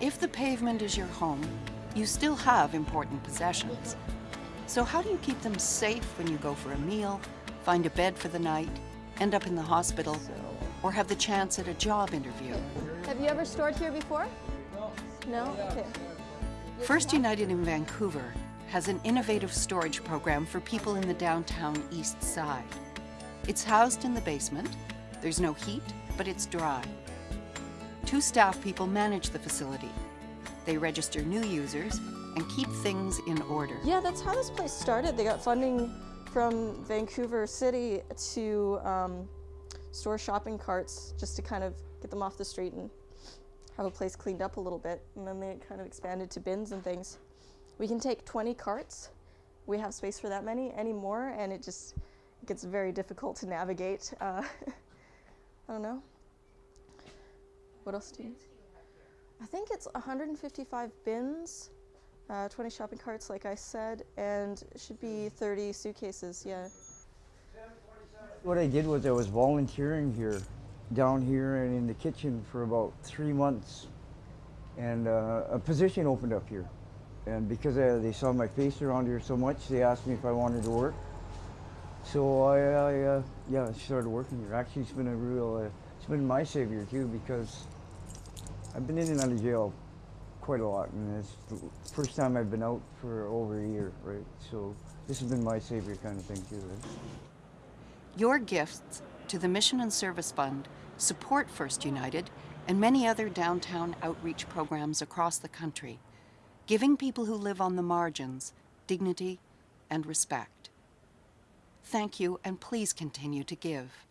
If the pavement is your home, you still have important possessions. So how do you keep them safe when you go for a meal, find a bed for the night, end up in the hospital, or have the chance at a job interview? Have you ever stored here before? No. No? Okay. First United in Vancouver has an innovative storage program for people in the downtown east side. It's housed in the basement. There's no heat, but it's dry. Two staff people manage the facility. They register new users and keep things in order. Yeah, that's how this place started. They got funding from Vancouver City to um, store shopping carts just to kind of get them off the street and have a place cleaned up a little bit. And then they kind of expanded to bins and things. We can take 20 carts. We have space for that many anymore, and it just gets very difficult to navigate. Uh, I don't know. What else do you? I think it's 155 bins, uh, 20 shopping carts, like I said, and should be 30 suitcases. Yeah. What I did was I was volunteering here, down here and in the kitchen for about three months, and uh, a position opened up here. And because uh, they saw my face around here so much, they asked me if I wanted to work. So I, I uh, yeah, started working here. Actually, it's been a real, uh, it's been my savior too because I've been in and out of jail quite a lot, and it's the first time I've been out for over a year, right? So this has been my savior kind of thing too. Right? Your gifts to the Mission and Service Fund support First United and many other downtown outreach programs across the country, giving people who live on the margins dignity and respect. Thank you, and please continue to give.